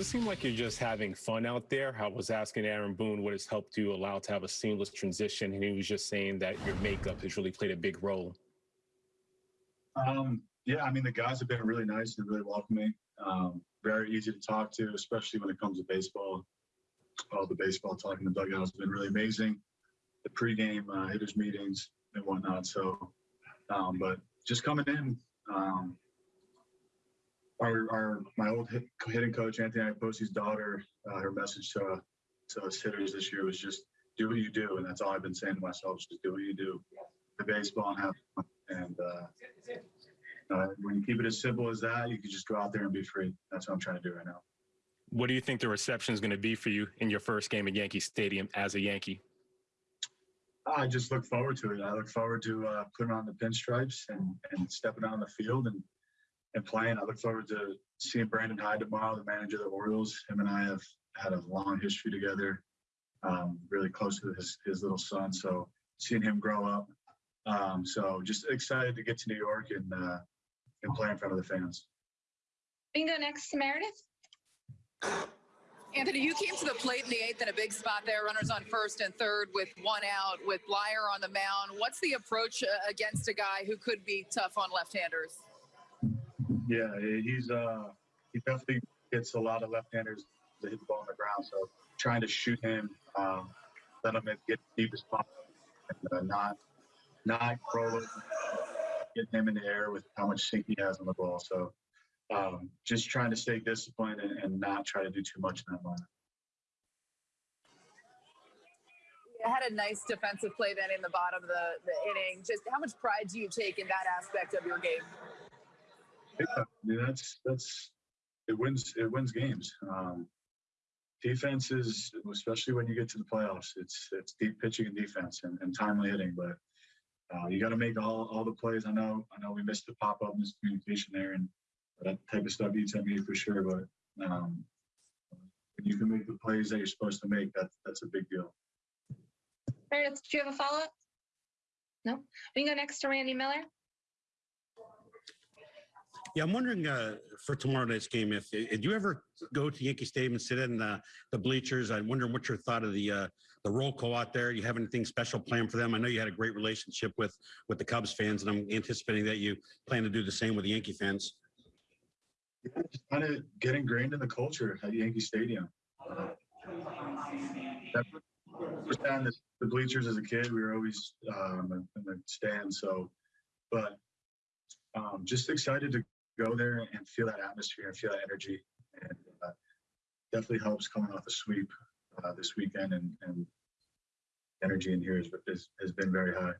It seemed like you're just having fun out there. I was asking Aaron Boone what has helped you allow to have a seamless transition, and he was just saying that your makeup has really played a big role. Um, yeah, I mean, the guys have been really nice and really welcoming. Um, very easy to talk to, especially when it comes to baseball. All the baseball talk in the dugout has been really amazing. The pregame uh, hitters meetings and whatnot. So, um, but just coming in, um, our, our my old hit, hitting coach Anthony Iapoce's daughter, uh, her message to to us hitters this year was just do what you do, and that's all I've been saying to myself: just do what you do, the baseball and have fun. And uh, uh, when you keep it as simple as that, you can just go out there and be free. That's what I'm trying to do right now. What do you think the reception is going to be for you in your first game at Yankee Stadium as a Yankee? I just look forward to it. I look forward to uh, putting on the pinstripes and, and stepping out on the field and, and playing. I look forward to seeing Brandon Hyde tomorrow, the manager of the Orioles. Him and I have had a long history together, um, really close to his, his little son. So seeing him grow up. Um, so just excited to get to New York and, uh, and play in front of the fans. We can go next to Meredith. Anthony, you came to the plate in the eighth in a big spot there, runners on first and third with one out, with Bleier on the mound. What's the approach uh, against a guy who could be tough on left-handers? Yeah, he's uh, he definitely gets a lot of left-handers to hit the ball on the ground. So trying to shoot him, um, let him get deep as possible, and uh, not not roll get him in the air with how much sink he has on the ball. So um, just trying to stay disciplined and, and not try to do too much in that moment. You had a nice defensive play then in the bottom of the, the inning. Just how much pride do you take in that aspect of your game? Yeah, I mean, that's that's it wins it wins games. Um, defense is especially when you get to the playoffs. It's it's deep pitching and defense and, and timely hitting, but uh, you got to make all, all the plays. I know I know we missed the pop up miscommunication there, and that type of stuff eats at me for sure. But um, when you can make the plays that you're supposed to make, that's that's a big deal. Meredith, do you have a follow up? No. We can go next to Randy Miller. Yeah, I'm wondering uh, for tomorrow night's game, if did you ever go to Yankee Stadium and sit in the, the bleachers? I'm wondering what your thought of the uh, the roll call out there. Do you have anything special planned for them? I know you had a great relationship with with the Cubs fans, and I'm anticipating that you plan to do the same with the Yankee fans. Yeah, just kind of get ingrained in the culture at Yankee Stadium. Uh, understand the, the bleachers as a kid. We were always um, in the stand. So, but um, just excited to go there and feel that atmosphere and feel that energy. And uh, definitely helps coming off a sweep uh, this weekend. And, and energy in here is, is, has been very high.